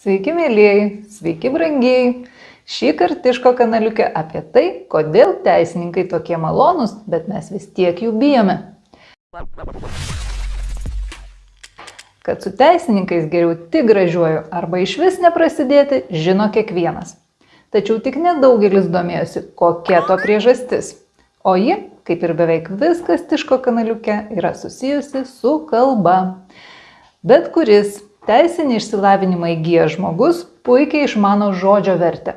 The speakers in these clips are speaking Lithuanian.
Sveiki, mėlyjei, sveiki, brangiai. Šį kartą Tiško kanaliuke apie tai, kodėl teisininkai tokie malonūs, bet mes vis tiek jų bijome. Kad su teisininkais geriau tik gražiuoju arba iš vis neprasidėti, žino kiekvienas. Tačiau tik nedaugelis domėjosi, kokia to priežastis. O ji, kaip ir beveik viskas Tiško kanaliuke, yra susijusi su kalba. Bet kuris Teisinį išsilavinimą įgyjęs žmogus puikiai išmano žodžio vertę.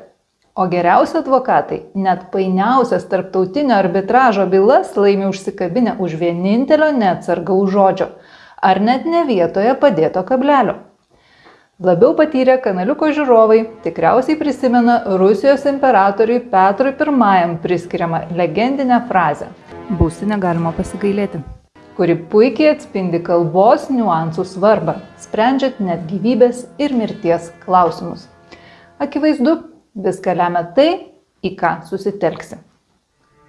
O geriausi advokatai net painiausias tarptautinio arbitražo bylas laimi užsikabinę už vienintelio neatsargaus žodžio ar net ne vietoje padėto kablelio. Labiau patyrę kanaliuko žiūrovai tikriausiai prisimena Rusijos imperatoriui Petrui I priskiriamą legendinę frazę. Būsi negalima pasigailėti kuri puikiai atspindi kalbos niuansų svarbą, sprendžiant net gyvybės ir mirties klausimus. Akivaizdu, viską lemia tai, į ką susitelksi.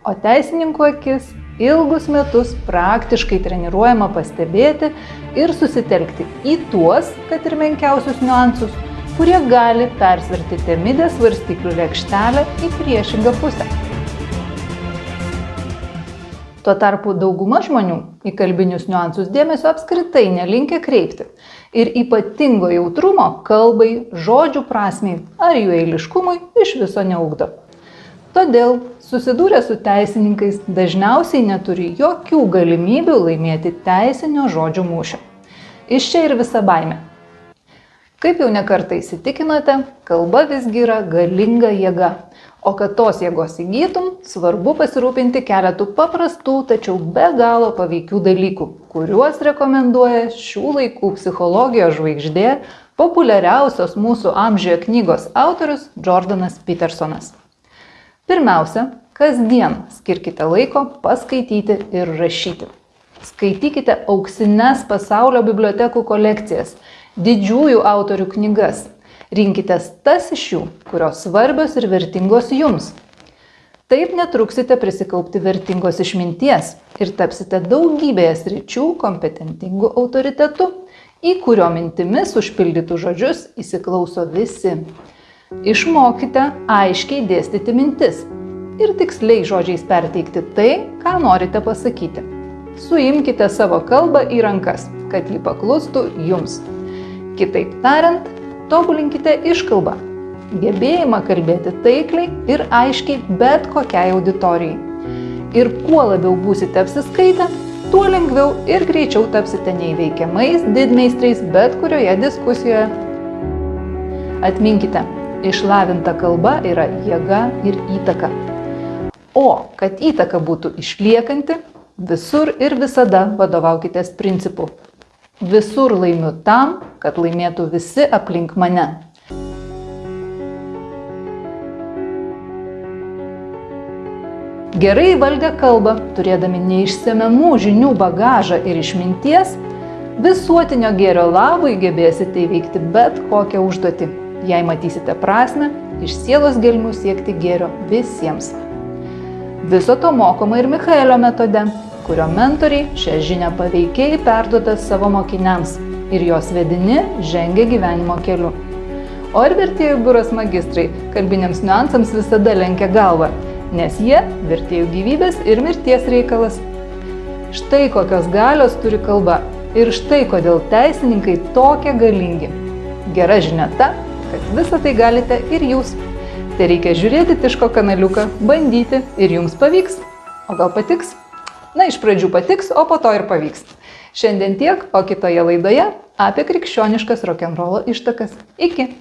O teisininkų akis ilgus metus praktiškai treniruojama pastebėti ir susitelkti į tuos, kad ir menkiausius niuansus, kurie gali persverti temidės svarstyklių lėkštelę į priešingą pusę. Tuo tarpu dauguma žmonių į kalbinius niuansus dėmesio apskritai nelinkia kreipti ir ypatingo jautrumo kalbai, žodžių prasmiai ar jų eiliškumui iš viso neugdo. Todėl susidūrę su teisininkais dažniausiai neturi jokių galimybių laimėti teisinio žodžių mūšio. Iš čia ir visa baime. Kaip jau nekartą įsitikinote, kalba visgi yra galinga jėga, O kad tos jėgos įgytum, svarbu pasirūpinti keletų paprastų, tačiau be galo paveikių dalykų, kuriuos rekomenduoja šių laikų psichologijos žvaigždė, populiariausios mūsų amžiuje knygos autorius Jordanas Petersonas. Pirmiausia, kasdien skirkite laiko paskaityti ir rašyti. Skaitykite auksines pasaulio bibliotekų kolekcijas, didžiųjų autorių knygas, Rinkitės tas iš jų, kurios svarbios ir vertingos jums. Taip netruksite prisikaupti vertingos išminties ir tapsite daugybėje sričių kompetentingų autoritetų, į kurio mintimis užpildytų žodžius įsiklauso visi. Išmokite aiškiai dėstyti mintis ir tiksliai žodžiais perteikti tai, ką norite pasakyti. Suimkite savo kalbą į rankas, kad ji paklustų jums. Kitaip tariant, Tobulinkite iškalbą, gebėjimą kalbėti taikliai ir aiškiai bet kokiai auditorijai. Ir kuo labiau būsite apsiskaitę, tuo lengviau ir greičiau tapsite neįveikiamais didmeistriais bet kurioje diskusijoje. Atminkite, išlavinta kalba yra jėga ir įtaka. O kad įtaka būtų išliekanti, visur ir visada vadovaukitės principu Visur laimiu tam, kad laimėtų visi aplink mane. Gerai valdę kalbą, turėdami neišsemiamų žinių bagažą ir išminties, visuotinio gėrio labui gebėsite įveikti bet kokią užduotį, jei matysite prasme iš sielos gelmių siekti gėrio visiems. Viso to mokoma ir Michaelio metode kurio mentoriai šią žinią paveikiai perduoda savo mokiniams ir jos vedini žengia gyvenimo keliu. O ir vertėjų biuros magistrai kalbiniams niuansams visada lenkia galvą, nes jie vertėjų gyvybės ir mirties reikalas. Štai kokios galios turi kalba ir štai kodėl teisininkai tokie galingi. Gera žinia ta, kad visą tai galite ir jūs. Tai reikia žiūrėti Tiško kanaliuką, bandyti ir jums pavyks. O gal patiks? Na, iš pradžių patiks, o po to ir pavyks. Šiandien tiek, o kitoje laidoje apie krikščioniškas rokenrolo ištakas. Iki!